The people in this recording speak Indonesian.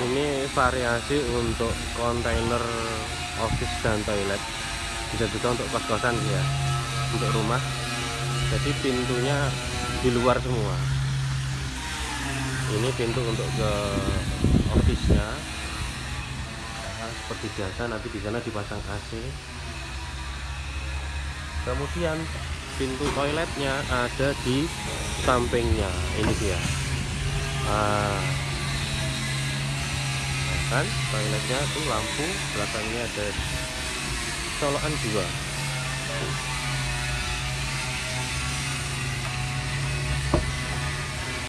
ini variasi untuk kontainer office dan toilet. Bisa juga untuk kos-kosan ya. Untuk rumah. Jadi pintunya di luar semua. Ini pintu untuk ke office nya nah, seperti biasa nanti di sana dipasang AC kemudian pintu toiletnya ada di sampingnya. Ini dia. Nah, kan toiletnya tuh lampu belakangnya ada colokan dua